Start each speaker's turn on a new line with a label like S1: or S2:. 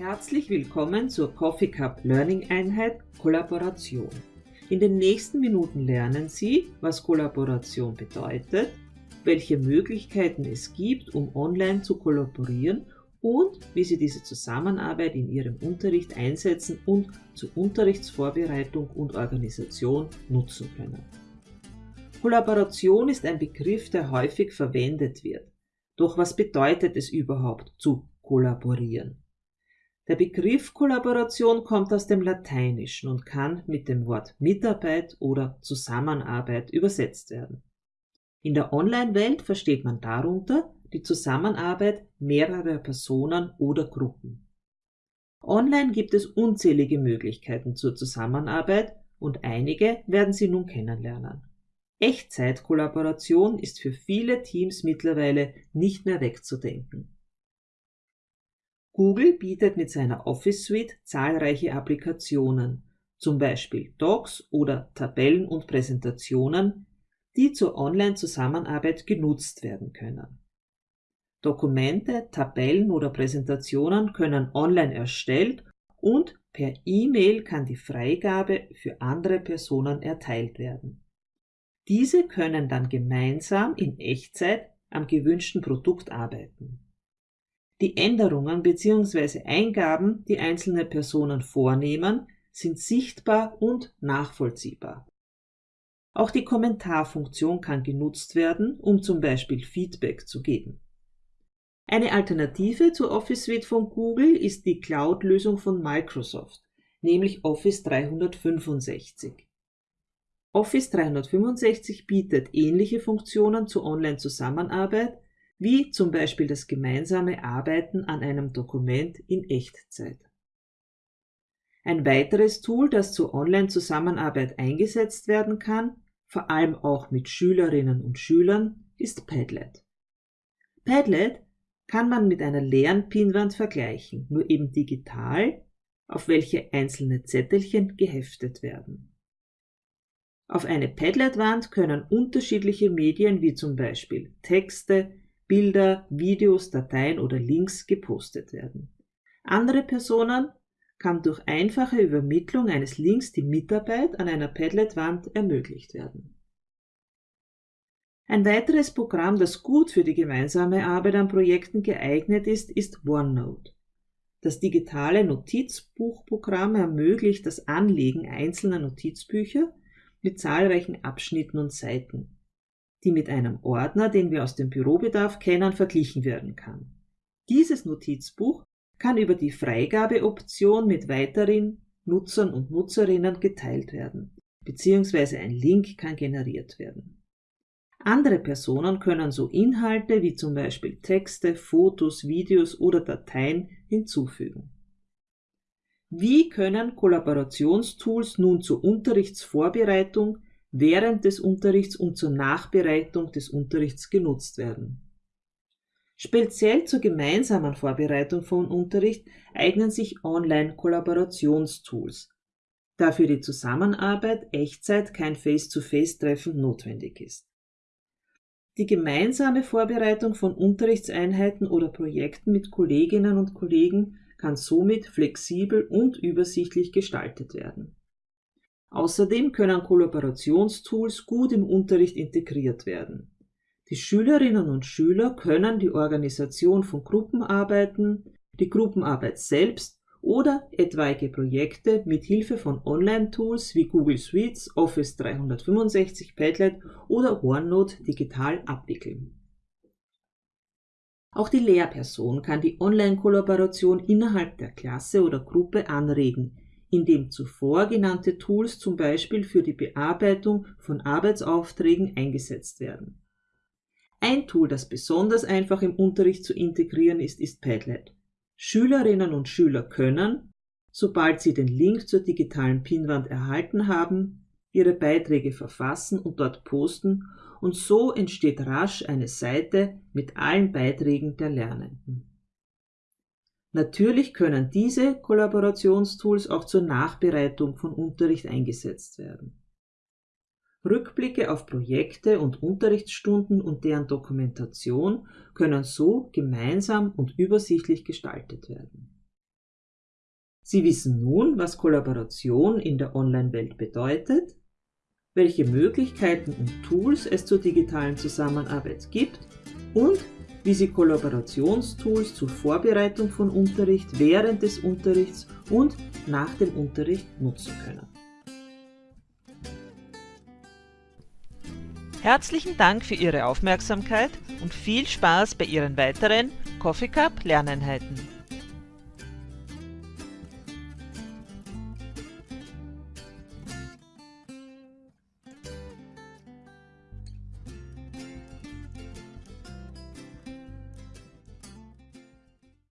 S1: Herzlich willkommen zur Coffee Cup Learning Einheit Kollaboration. In den nächsten Minuten lernen Sie, was Kollaboration bedeutet, welche Möglichkeiten es gibt, um online zu kollaborieren und wie Sie diese Zusammenarbeit in Ihrem Unterricht einsetzen und zur Unterrichtsvorbereitung und Organisation nutzen können. Kollaboration ist ein Begriff, der häufig verwendet wird. Doch was bedeutet es überhaupt zu kollaborieren? Der Begriff Kollaboration kommt aus dem Lateinischen und kann mit dem Wort Mitarbeit oder Zusammenarbeit übersetzt werden. In der Online-Welt versteht man darunter die Zusammenarbeit mehrerer Personen oder Gruppen. Online gibt es unzählige Möglichkeiten zur Zusammenarbeit und einige werden Sie nun kennenlernen. Echtzeitkollaboration ist für viele Teams mittlerweile nicht mehr wegzudenken. Google bietet mit seiner Office Suite zahlreiche Applikationen, zum Beispiel Docs oder Tabellen und Präsentationen, die zur Online-Zusammenarbeit genutzt werden können. Dokumente, Tabellen oder Präsentationen können online erstellt und per E-Mail kann die Freigabe für andere Personen erteilt werden. Diese können dann gemeinsam in Echtzeit am gewünschten Produkt arbeiten. Die Änderungen bzw. Eingaben, die einzelne Personen vornehmen, sind sichtbar und nachvollziehbar. Auch die Kommentarfunktion kann genutzt werden, um zum Beispiel Feedback zu geben. Eine Alternative zur Office Suite von Google ist die Cloud-Lösung von Microsoft, nämlich Office 365. Office 365 bietet ähnliche Funktionen zur Online-Zusammenarbeit, wie zum Beispiel das gemeinsame Arbeiten an einem Dokument in Echtzeit. Ein weiteres Tool, das zur Online-Zusammenarbeit eingesetzt werden kann, vor allem auch mit Schülerinnen und Schülern, ist Padlet. Padlet kann man mit einer leeren Pinwand vergleichen, nur eben digital, auf welche einzelne Zettelchen geheftet werden. Auf eine Padlet-Wand können unterschiedliche Medien wie zum Beispiel Texte, Bilder, Videos, Dateien oder Links gepostet werden. Andere Personen kann durch einfache Übermittlung eines Links die Mitarbeit an einer Padlet-Wand ermöglicht werden. Ein weiteres Programm, das gut für die gemeinsame Arbeit an Projekten geeignet ist, ist OneNote. Das digitale Notizbuchprogramm ermöglicht das Anlegen einzelner Notizbücher mit zahlreichen Abschnitten und Seiten die mit einem Ordner, den wir aus dem Bürobedarf kennen, verglichen werden kann. Dieses Notizbuch kann über die Freigabeoption mit weiteren Nutzern und Nutzerinnen geteilt werden, beziehungsweise ein Link kann generiert werden. Andere Personen können so Inhalte wie zum Beispiel Texte, Fotos, Videos oder Dateien hinzufügen. Wie können Kollaborationstools nun zur Unterrichtsvorbereitung während des Unterrichts und zur Nachbereitung des Unterrichts genutzt werden. Speziell zur gemeinsamen Vorbereitung von Unterricht eignen sich Online-Kollaborationstools, da für die Zusammenarbeit Echtzeit kein Face-to-Face-Treffen notwendig ist. Die gemeinsame Vorbereitung von Unterrichtseinheiten oder Projekten mit Kolleginnen und Kollegen kann somit flexibel und übersichtlich gestaltet werden. Außerdem können Kollaborationstools gut im Unterricht integriert werden. Die Schülerinnen und Schüler können die Organisation von Gruppenarbeiten, die Gruppenarbeit selbst oder etwaige Projekte mit Hilfe von Online-Tools wie Google Suites, Office 365, Padlet oder OneNote digital abwickeln. Auch die Lehrperson kann die Online-Kollaboration innerhalb der Klasse oder Gruppe anregen, in dem zuvor genannte Tools zum Beispiel für die Bearbeitung von Arbeitsaufträgen eingesetzt werden. Ein Tool, das besonders einfach im Unterricht zu integrieren ist, ist Padlet. Schülerinnen und Schüler können, sobald sie den Link zur digitalen Pinwand erhalten haben, ihre Beiträge verfassen und dort posten und so entsteht rasch eine Seite mit allen Beiträgen der Lernenden. Natürlich können diese Kollaborationstools auch zur Nachbereitung von Unterricht eingesetzt werden. Rückblicke auf Projekte und Unterrichtsstunden und deren Dokumentation können so gemeinsam und übersichtlich gestaltet werden. Sie wissen nun, was Kollaboration in der Online-Welt bedeutet, welche Möglichkeiten und Tools es zur digitalen Zusammenarbeit gibt und wie Sie Kollaborationstools zur Vorbereitung von Unterricht, während des Unterrichts und nach dem Unterricht nutzen können.
S2: Herzlichen Dank für Ihre Aufmerksamkeit und viel Spaß bei Ihren weiteren Coffee Cup Lerneinheiten.